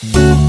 you